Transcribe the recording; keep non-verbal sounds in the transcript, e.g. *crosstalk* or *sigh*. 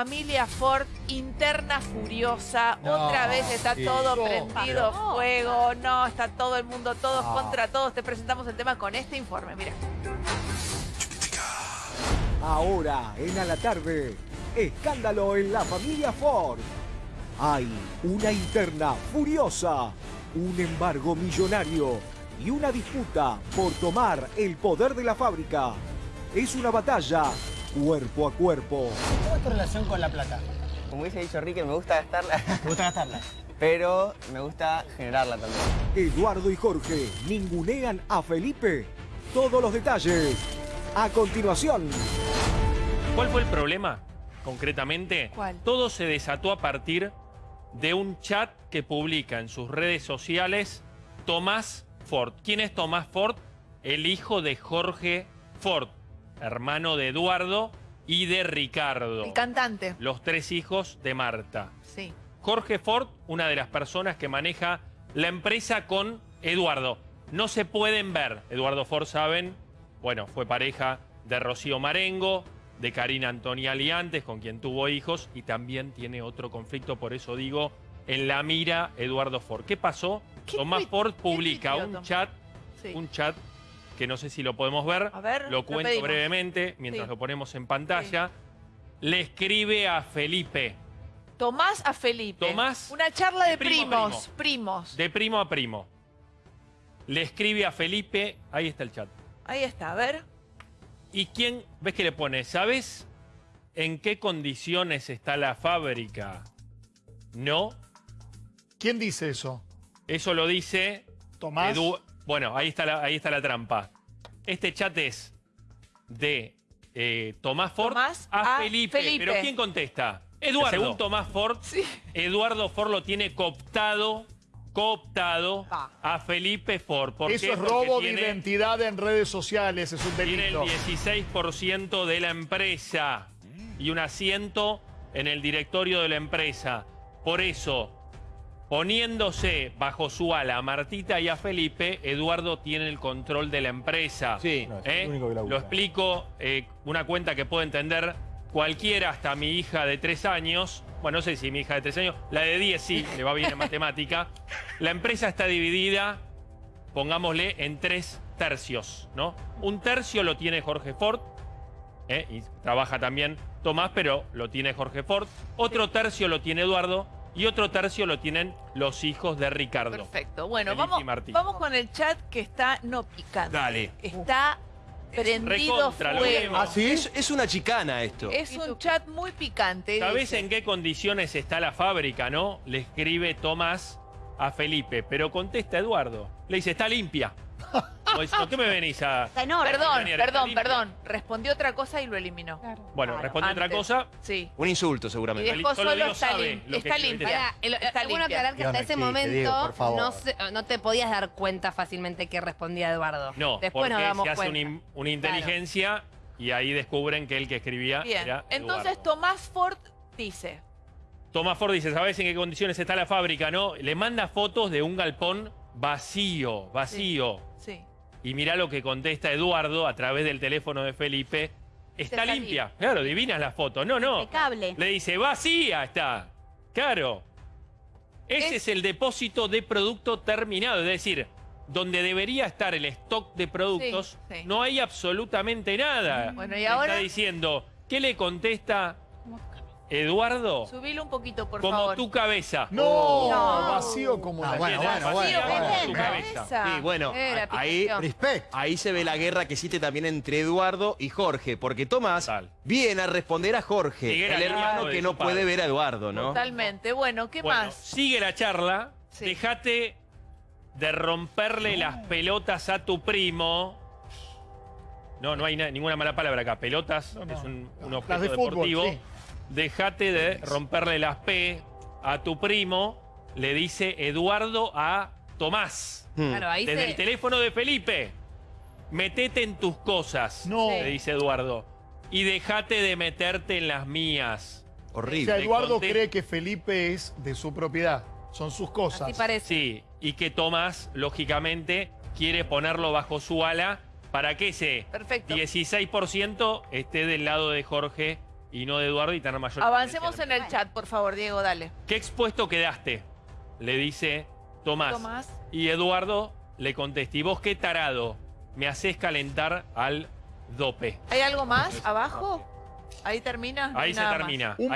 familia Ford, interna furiosa. No, Otra vez está sí. todo No, prendido no. fuego. No, está todo el mundo, todos No. contra todos. Te presentamos el tema con este informe. Mira. Ahora, en a la tarde, escándalo en la familia Ford. Hay una interna furiosa, un embargo millonario y una disputa por tomar el poder de la fábrica. Es una batalla cuerpo a cuerpo. ¿Cómo es tu relación con la plata? Como hubiese dicho Ricky, me gusta gastarla, ¿Te gusta gastarla? *laughs* pero me gusta generarla también. Eduardo y Jorge ningunean a Felipe. Todos los detalles. A continuación. ¿Cuál fue el problema, concretamente? ¿Cuál? Todo se desató a partir de un chat que publica en sus redes sociales Tomás Ford. ¿Quién es Tomás Ford? El hijo de Jorge Ford, hermano de Eduardo y de Ricardo. El cantante. Los tres hijos de Marta. Sí. Jorge Ford, una de las personas que maneja la empresa con Eduardo. No se pueden ver. Eduardo Ford, saben, bueno, fue pareja de Rocío Marengo, de Karina Antoniali antes, con quien tuvo hijos, y también tiene otro conflicto, por eso digo, en la mira Eduardo Ford. ¿Qué pasó? ¿Qué Tomás Ford publica un chat, Sí. un chat que no sé si lo podemos ver. A ver, lo cuento brevemente mientras Sí. lo ponemos en pantalla. Le escribe a Felipe. Tomás a Felipe. Tomás, Una charla de, de primo a primos. Primos. De primo a primo. Le escribe a Felipe, ahí está el chat. Ahí está, a ver. ¿Y quién, ves que le pone, ¿sabes en qué condiciones está la fábrica? No, ¿Quién dice eso? eso lo dice Tomás. Edu- Bueno, ahí está, la, ahí está la trampa. Este chat es de eh, Tomás Ford Tomás a, a Felipe. Felipe. ¿Pero quién contesta? Eduardo. Según Tomás Ford, Sí. Eduardo Ford lo tiene cooptado, cooptado a Felipe Ford. ¿Por Eso qué? es Porque robo tiene- de identidad en redes sociales, es un tiene el delito. 16% de la empresa y un asiento en el directorio de la empresa. Por eso, poniéndose bajo su ala a Martita y a Felipe, Eduardo tiene el control de la empresa. Sí. ¿Eh? Lo explico, eh, una cuenta que puede entender cualquiera, hasta mi hija de tres años. Bueno, no sé si mi hija de tres años, la de 10 sí, le va bien en matemática. *laughs* La empresa está dividida, pongámosle, en tres tercios, ¿no? Un tercio lo tiene Jorge Ford, ¿eh? y trabaja también Tomás, pero lo tiene Jorge Ford. Otro tercio lo tiene Eduardo y otro tercio lo tienen los hijos de Ricardo. Perfecto. Bueno, vamos, vamos con el chat que está no picante. Dale. Está prendido fuego. ¿Ah, sí? Es, es una chicana esto. Es un chat muy picante. ¿Sabés dice. en qué condiciones está la fábrica, no? Le escribe Tomás a Felipe, pero contesta Eduardo. Le dice, está limpia. *laughs* Diciendo, ¿Qué me venís a...? Perdón, Daniel, perdón, perdón. Respondió otra cosa y lo eliminó. Bueno, Claro, responde otra antes. cosa. Sí. Un insulto, Y seguramente. dejó Solo solo digo está, sabe lim- lo que está escribe. limpia. Pará, el- Está es bueno limpia. aclarar que hasta ese momento Diego, por favor. no, se- no te podías dar cuenta fácilmente que respondía Eduardo. No, Después porque nos damos se hace cuenta. una, in- una inteligencia y ahí descubren que el que escribía Bien. era Entonces Eduardo. Tomás Ford dice. Tomás Ford dice, ¿sabes en qué condiciones está la fábrica, no? Le manda fotos de un galpón vacío, vacío. Sí. Y mirá lo que contesta Eduardo a través del teléfono de Felipe. Está limpia. Claro, divinas la foto. No, no. Impecable. Le dice, vacía está. Claro. Ese Es- es... el depósito de producto terminado. Es decir, donde debería estar el stock de productos, Sí, sí. no hay absolutamente nada. Bueno, y ahora- Está diciendo, ¿qué le contesta Eduardo? Subilo un poquito, por Como favor. tu cabeza. No, No. vacío como Ah, la bueno, tierra. bueno, bueno, Vacía bueno. como tu cabeza. Sí, bueno, Era ahí. Respect. ahí se ve la guerra que existe también entre Eduardo y Jorge, porque Tomás viene a responder a Jorge, el hermano que no puede ver a Eduardo, ¿no? Totalmente. Bueno, ¿qué Bueno, más? sigue la charla. Sí. Dejate de romperle las pelotas a tu primo. No, no hay na- ninguna mala palabra acá. Pelotas No, no. es un, objeto de fútbol, deportivo. sí. Dejate de romperle las P a tu primo, le dice Eduardo a Tomás. Hmm. Claro, ahí Desde se... el teléfono de Felipe. Metete en tus cosas, No. le dice Eduardo. Y dejate de meterte en las mías. O Horrible. sea, Eduardo conté- cree que Felipe es de su propiedad. Son sus cosas. Así parece. Sí, y que Tomás, lógicamente, quiere ponerlo bajo su ala para que ese Perfecto. 16% esté del lado de Jorge y no de Eduardo y tener mayor Avancemos en el chat, por favor, Diego, dale. ¿Qué expuesto quedaste? Le dice Tomás. Tomás. Y Eduardo le contesta, ¿y vos qué tarado? Me haces calentar al dope. ¿Hay algo más abajo? Ahí termina. Ahí se más. termina. Un